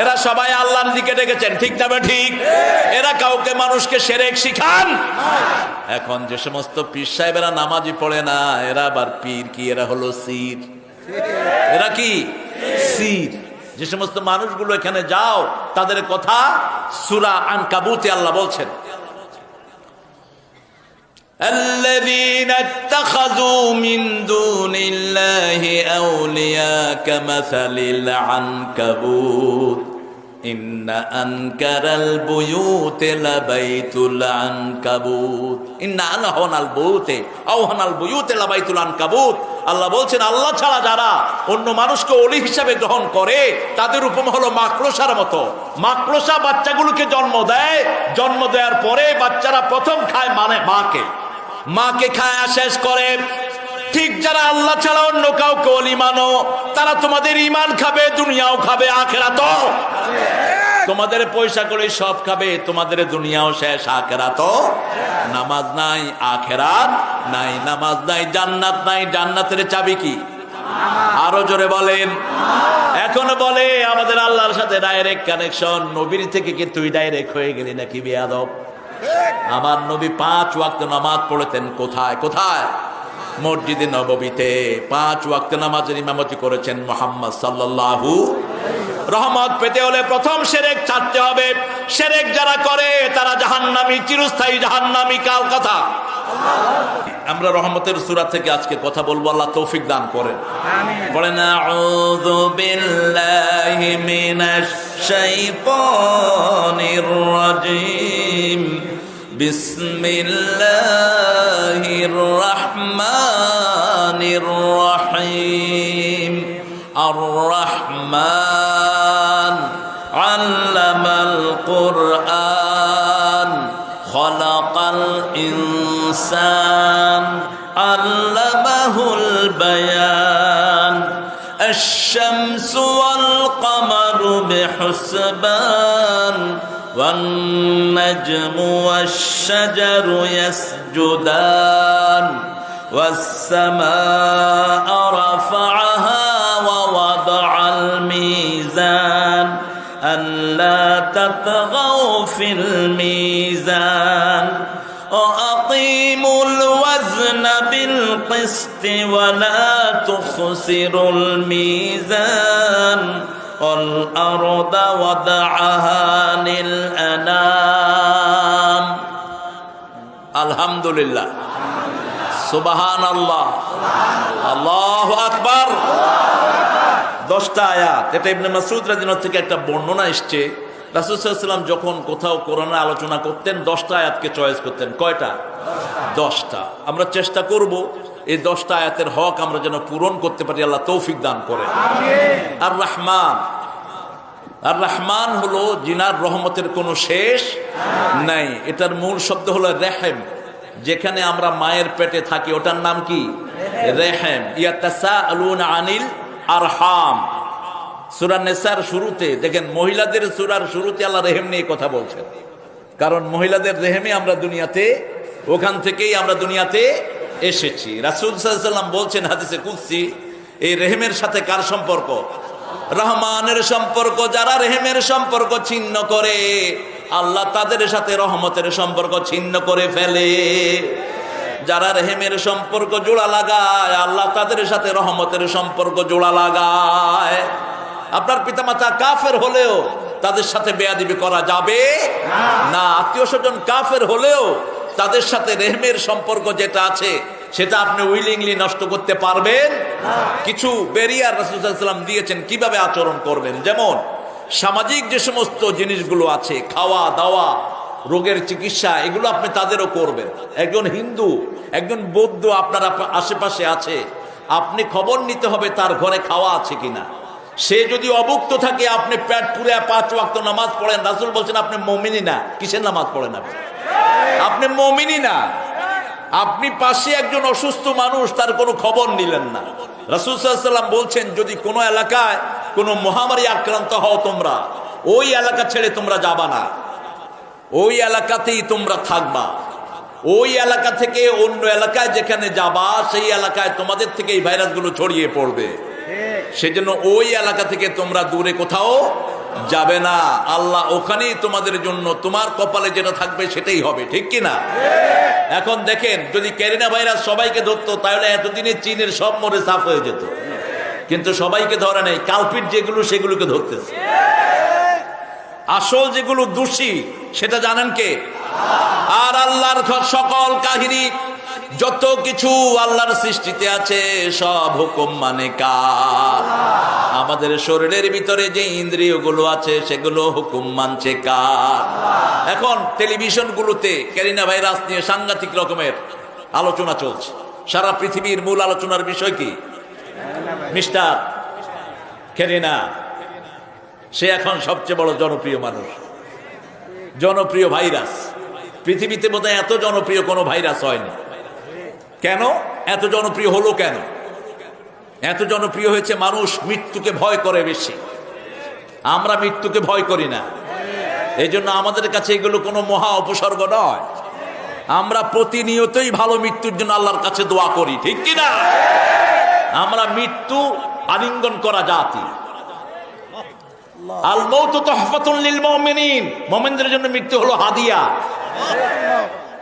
এরা সবাই আল্লাহর দিকে ডেকেছেন, ঠিক না ঠিক। এরা কাউকে মানুষকে সেরেক শিখান। এখন যে সমস্ত পীর সাহেবেরা নামাজি পড়ে না, এরা আবার পীর কি? এরা হলো সির। এরা কি? সির। যে সমস্ত মানুষগুলো এখানে যাও, তাদের কথা সুরা আন কাবুতে আল্লাহ বলছেন। الذين اتخذوا من دون الله أولياء كمثل العنكبوت إن أنكر البيوت لبيت العنكبوت إن أنهن البيوت أوهن البيوت لبيت العنكبوت আল্লাহ বলছেন আল্লাহ ছাড়া যারা অন্য মানুষকে অলি হিসাবে গ্রহণ করে তাদের উপম হলো মাকড়সার মতো মাকড়সা বাচ্চাগুলোকে জন্ম দেয় জন্ম দেওয়ার পরে বাচ্চারা প্রথম খায় মানে মাকে মাকে খায়া শেষ করে। ঠিক যারা আল্লাহ ছাড়া অন্য কাউকে অলি মানো, তারা তোমাদের ইমান খাবে, দুনিয়াও খাবে আখেরা তো তোমাদের পয়সা করে সব খাবে, তোমাদের দুনিয়াও শেষ আখেরা তো নামাজ নাই, আখেরাত নাই, নামাজ নাই, জান্নাত নাই, জান্নাতের চাবি কি? আরও জোরে বলেন। এখন বলে, আমাদের আল্লাহর সাথে ডাইরেক্ট কানেকশন নবীর থেকে কি তুই ডাইরেক্ট হয়ে গেলি নাকি বিয়াদব? আমার নবী পাঁচ ওয়াক্ত নামাজ পড়েছেন। কোথায়? কোথায়? মসজিদে নববীতে পাঁচ ওয়াক্ত নামাজের ইমামতি করেছেন মোহাম্মদ সাল্লাল্লাহু রহমত পেতে হলে প্রথম সেরেক ছাড়তে হবে। সেরেক যারা করে তারা জাহান্নামী চিরস্থায়ী জাহান্নামী কাল কথা। আমরা রহমতের সুরা থেকে আজকে কথা বলব আল্লাহ তৌফিক দান করেন। বলেন الشيطان الرجيم بسم الله الرحمن الرحيم الرحمن علم القرآن خلق الإنسان علمه البيان الشمس والقمر بحسبان والنجم والشجر يسجدان والسماء رفعها ووضع الميزان ألا تطغوا في الميزان. وأقيموا الوزن بالقسط ولا تخسروا الميزان. والأرض وضعها للأنام الحمد لله সুবাহান আল্লাহ আল্লাহ আকবার দশটা আয়াত এটা ইবনে মাসুদ রাদিনার থেকে একটা বর্ণনা এসছে রাসুসাল্লাম যখন কোথাও কোরআনে আলোচনা করতেন দশটা আয়াতকে চয়েস করতেন কয়টা দশটা আমরা চেষ্টা করব এই দশটা আয়াতের হক আমরা যেন পূরণ করতে পারি আল্লাহ তৌফিক দান করে আর রহমান আর রহমান হলো জিনার রহমতের কোনো শেষ নাই। এটার মূল শব্দ হলো রেহেম যেখানে আমরা মায়ের পেটে থাকি। ওটার নাম কি? রেহেম। আনিল আরহাম। সুরা নেসার শুরুতে দেখেন মহিলাদের সুরার শুরুতে আল্লাহ রেহেম নিয়ে কথা বলছেন। কারণ মহিলাদের রেহেমে আমরা দুনিয়াতে ওখান থেকেই আমরা দুনিয়াতে এসেছি। রাসুল সাল্লাম বলছেন হাদিসে কুৎসি এই রেহেমের সাথে কার সম্পর্ক? রহমানের সম্পর্ক, যারা রেহেমের সম্পর্ক ছিন্ন করে, আল্লাহ তাদের সাথে রহমতের সম্পর্ক ছিন্ন করে ফেলে। যারা রেহেমের সম্পর্ক জোড়া লাগায়, আল্লাহ তাদের সাথে রহমতের সম্পর্ক জোড়া লাগায়। আপনার পিতামাতা কাফের হলেও তাদের সাথে বেয়াদিবি করা যাবে না। আত্মীয় স্বজন কাফের হলেও তাদের সাথে রেহমের সম্পর্ক যেটা আছে, সেটা আপনি উইলিংলি নষ্ট করতে পারবেন। কিছু বেরিয়ার রাসুসাল্লাম দিয়েছেন, কীভাবে আচরণ করবেন? যেমন, সামাজিক যে সমস্ত জিনিসগুলো আছে, খাওয়া, দাওয়া, রোগের চিকিৎসা, এগুলো আপনি তাদেরও করবেন। একজন হিন্দু, একজন বৌদ্ধ আপনার আশেপাশে আছে, আপনি খবর নিতে হবে তার ঘরে খাওয়া আছে কিনা। সে যদি অভুক্ত থাকে, আপনি প্যাট পুরে পাঁচ ওয়াক্ত নামাজ পড়েন। রাসুল বলছেন, আপনি মমিনি না। কিসের নামাজ পড়েন আপনি? আপনি মমিনি না। আপনি পাশে একজন অসুস্থ মানুষ, তার কোনো খবর নিলেন না। রাসুল সাল্লাম বলছেন, যদি কোনো এলাকায় কোনো মহামারী আক্রান্ত হও তোমরা, ওই এলাকা ছেড়ে তোমরা যাবা না। ওই এলাকাতেই তোমরা থাকবা। ওই এলাকা থেকে অন্য এলাকায় যেখানে যাবা, সেই এলাকায় তোমাদের থেকে এই ভাইরাসগুলো ছড়িয়ে পড়বে। সেজন্য ওই এলাকা থেকে তোমরা দূরে কোথাও যাবে না। আল্লাহ ওখানেই তোমাদের জন্য তোমার কপালে যেটা থাকবে সেটাই হবে, ঠিক কি না? এখন দেখেন, যদি ক্যারিনা ভাইরাস সবাইকে ধরতো, তাহলে এতদিনে চীনের সব মরে সাফ হয়ে যেত। কিন্তু সবাইকে ধরা নেই, কালপিট যেগুলো সেগুলোকে ধরতেছে। আসল যেগুলো দোষী, সেটা জানেন কে? আর আল্লাহর সকল কাহিনী যত কিছু আল্লাহর সৃষ্টিতে আছে, সব হুকুম মানে কার? আমাদের শরীরের ভিতরে যে ইন্দ্রিয়গুলো আছে, সেগুলো হুকুম মানছে কার? এখন টেলিভিশন গুলোতে ক্যারিনা ভাইরাস নিয়ে সাংঘাতিক রকমের আলোচনা চলছে। সারা পৃথিবীর মূল আলোচনার বিষয় কি? Mister corona. সে এখন সবচেয়ে বড় জনপ্রিয় মানুষ। জনপ্রিয় ভাইরাস। পৃথিবীতে বোধহয় এত জনপ্রিয় কোনো ভাইরাস হয়নি। কেন? এত জনপ্রিয় হলো কেন? এত জনপ্রিয় হয়েছে মানুষ মৃত্যুকে ভয় করে বেশি। আমরা মৃত্যুকে ভয় করি না। এই জন্য আমাদের কাছে এগুলো কোনো মহা উপসর্গ নয়। আমরা প্রতিনিয়তই ভালো মৃত্যুর জন্য আল্লাহর কাছে দোয়া করি, ঠিক কি না? আমরা মৃত্যু আলিঙ্গন করা জাতি। আল জন্য মৃত্যু হলো হাদিয়া।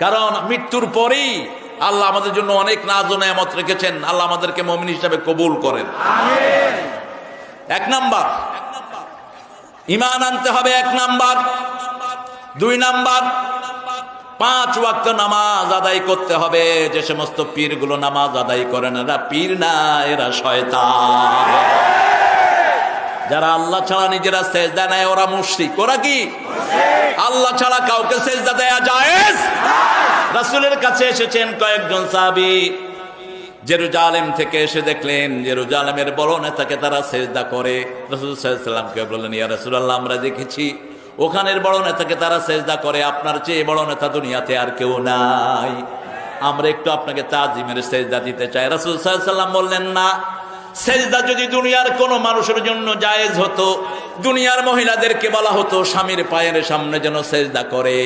কারণ মৃত্যুর পরেই আল্লাহ আমাদের জন্য অনেক নাজ ও নেয়ামত রেখেছেন। আল্লাহ আমাদেরকে মমিন হিসাবে কবুল করেন। এক নাম্বার। ইমান আনতে হবে এক নাম্বার। দুই নাম্বার। পাঁচ ওয়াক্ত নামাজ আদায় করতে হবে। যে সমস্ত পীরগুলো নামাজ আদায় করে না এরা পীর না এরা শয়তান। যারা আল্লাহ ছাড়া নিজেরা সেজদা নেয় ওরা মুশরিক। ওরা কি? আল্লাহ ছাড়া কাউকে সেজদা দেয়া জায়েজ? রাসূলের কাছে এসেছেন কয়েকজন সাহাবী। জেরুজালেম থেকে এসে দেখলেন, জেরুজালেমের বড় নেতাকে তারা সেজদা করে। রসুল সাল্লামকে বললেন, ইয়া রাসূলুল্লাহ, আমরা দেখেছি ওখানের বড় নেতাকে তারা সেজদা করে, আপনার চেয়ে বড় নেতা দুনিয়াতে আর কেউ নাই। আমরা একটু আপনাকে তাজিমের সেজদা দিতে চাই। রাসূল সাল্লাম বললেন, না, সেজদা যদি দুনিয়ার কোনো মানুষের জন্য জায়েজ হতো, দুনিয়ার মহিলাদেরকে বলা হতো, স্বামীর পায়ের সামনে যেন সেজদা করে।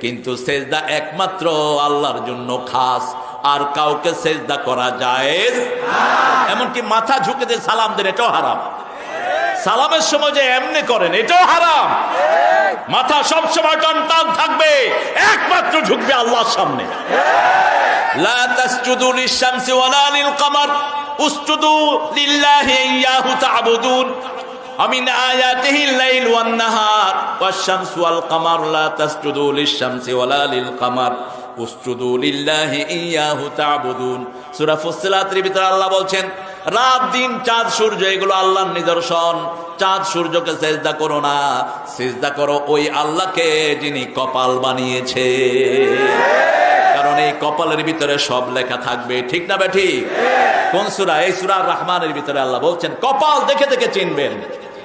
কিন্তু সেজদা একমাত্র আল্লাহর জন্য খাস। আর কাউকে সেজদা করা যায় এমনকি মাথা ঝুঁকে দিয়ে সালাম দেন, এটাও হারাম। সালামের সময় যে এমনি করেন, এটাও হারাম। মাথা সবসময় টান থাকবে, একমাত্র ঝুঁকবে আল্লাহর সামনে। কমার اسجدوا لله إياه تعبدون ومن آياته الليل والنهار والشمس والقمر لا تسجدوا للشمس ولا للقمر اسجدوا لله إياه تعبدون সূরা ফুসসিলাতের ভিতরে আল্লাহ বলছেন রাত দিন চাঁদ সূর্য এগুলো আল্লাহর নিদর্শন চাঁদ সূর্যকে সেজদা করো না সেজদা করো ওই আল্লাহকে যিনি কপাল বানিয়েছে কারণ এই কপালের ভিতরে সব লেখা থাকবে ঠিক না বেঠি কোন সুরা এই সুরা রহমানের ভিতরে আল্লাহ বলছেন কপাল দেখে দেখে চিনবেন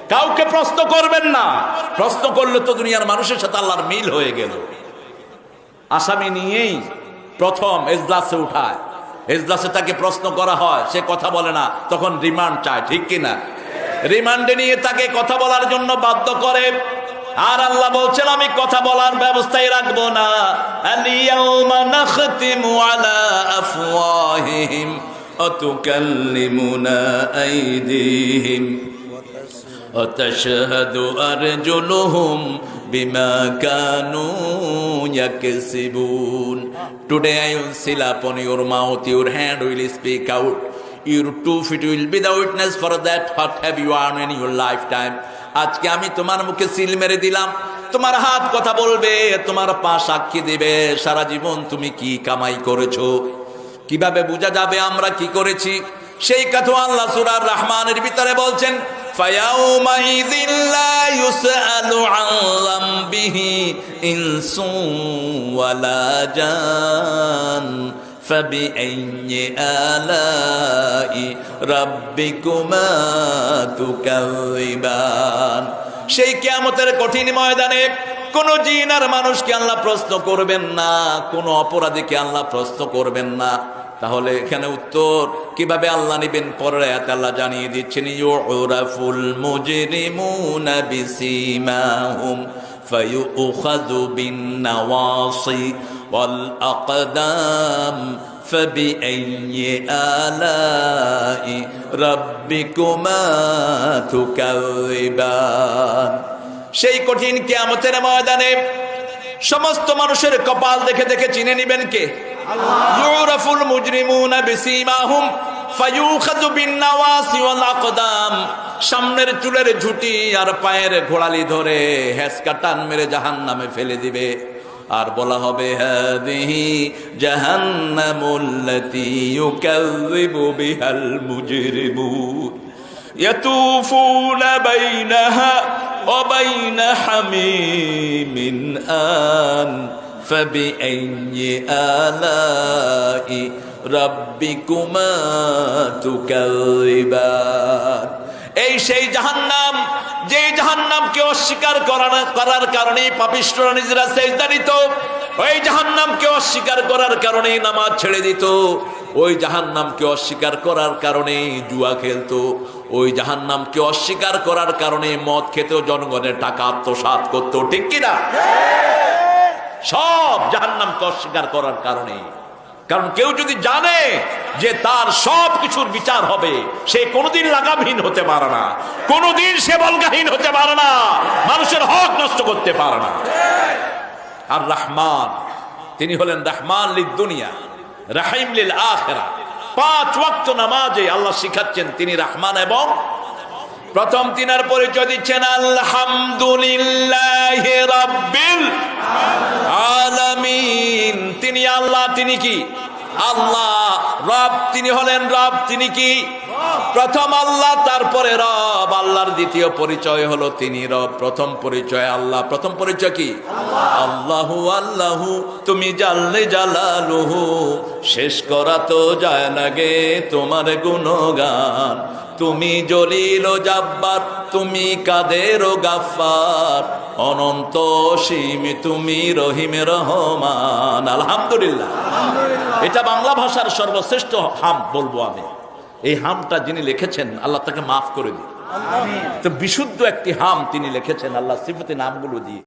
কাউকে প্রশ্ন করবেন না। প্রশ্ন করলে তো দুনিয়ার মানুষের সাথে আল্লাহর মিল হয়ে গেল। আসামি নিয়েই প্রথম এজলাসে উঠায়। এজলাসে তাকে প্রশ্ন করা হয়, সে কথা বলে না, তখন রিমান্ড চায়, ঠিক কিনা রিমান্ডে নিয়ে তাকে কথা বলার জন্য বাধ্য করে। আর আল্লাহ বলছেন, আমি কথা বলার ব্যবস্থাই রাখব না। وتشهد أرجلهم بما كانوا يكسبون Today I will seal upon your mouth, your hand will speak out. Your two feet will be the witness for that what have you earned in your lifetime. আজকে আমি তোমার মুখে সিল মেরে দিলাম তোমার হাত কথা বলবে তোমার পা সাক্ষী দেবে সারা জীবন তুমি কি কামাই করেছো কিভাবে বোঝা যাবে আমরা কি করেছি সেই কথা আল্লাহ সুরার রহমানের ভিতরে বলছেন সেই কেমতের কঠিন ময়দানে কোন জিন আর মানুষকে আল্লাহ প্রশ্ন করবেন না, কোন অপরাধীকে আল্লাহ প্রশ্ন করবেন না। তাহলে এখানে উত্তর কিভাবে আল্লাহ নিবেন পরে আল্লাহ জানিয়ে দিচ্ছেন ইউরাফুল মুজরিমুনা বিসিমাহুম فيؤخذ بالنواصي والأقدام فبأي آلاء ربكما تكذبان সেই কঠিন কিয়ামতের ময়দানে সমস্ত মানুষের কপাল দেখে দেখে চিনে নিবেন কে? ইউরাফুল মুজরিমুনা বিসিমাহুম, ফায়ুখাযু বিন-নাওয়াসি ওয়াল আকদাম সামনের চুলের ঝুটি আর পায়ের ঘোড়ালি ধরে হেসকা টান মেরে জাহান্নামে ফেলে দিবে। আর বলা হবে হাদিহি জাহান্নামুল্লাতি ইউকাযযিবু বিহাল মুজরিমুন। ইয়াতুফুনা বাইনাহা وبين حميم آن فبأي آلاء ربكما تكذبان এই সেই জাহান্নাম যে জাহান্নামকে অস্বীকার করার করার কারণে পাপিষ্টরা নিজেরা সেজদা দিত ওই জাহান্নামকে অস্বীকার করার কারণে নামাজ ছেড়ে দিত ওই জাহান্নামকে অস্বীকার করার কারণে জুয়া খেলতো ওই জাহান্নামকে অস্বীকার করার কারণে মদ খেতেও জনগণের টাকা আত্মসাৎ করতো ঠিক কিনা? সব জাহান্নামকে অস্বীকার করার কারণে। কারণ কেউ যদি জানে যে তার সব কিছুর বিচার হবে, সে কোনোদিন লাগামহীন হতে পারে না। কোনোদিন সে বলগাহীন হতে পারে না। মানুষের হক নষ্ট করতে পারে না। আর রহমান, তিনি হলেন রহমান লিদ দুনিয়া, রাহিম লিল আখেরা পাঁচ ওয়াক্ত নামাজে আল্লাহ শিখাচ্ছেন তিনি রাহমান এবং প্রথম তিনার পরিচয় দিচ্ছেন, আলহামদুলিল্লাহ রাব্বিল আলামিন। তিনি আল্লাহ, তিনি কি? আল্লাহ। রব তিনি হলেন রব, তিনি কি? প্রথম আল্লাহ, তারপরে রব। আল্লাহর দ্বিতীয় পরিচয় হলো তিনি রব। প্রথম পরিচয় আল্লাহ। প্রথম পরিচয় কি? আল্লাহু আল্লাহু, তুমি জানলে জালালুহু। শেষ করা তো যায় না গে তোমার গুণগান। তুমি জলিল জাব্বার, তুমি কাদের গাফার অনন্ত সীম তুমি রহিম রহমান। আলহামদুলিল্লাহ। এটা বাংলা ভাষার সর্বশ্রেষ্ঠ হাম বলব আমি। এই হামটা যিনি লিখেছেন আল্লাহ তাকে মাফ করে দিন। তো বিশুদ্ধ একটি হাম তিনি লিখেছেন আল্লাহ সিফতি নামগুলো দিয়ে।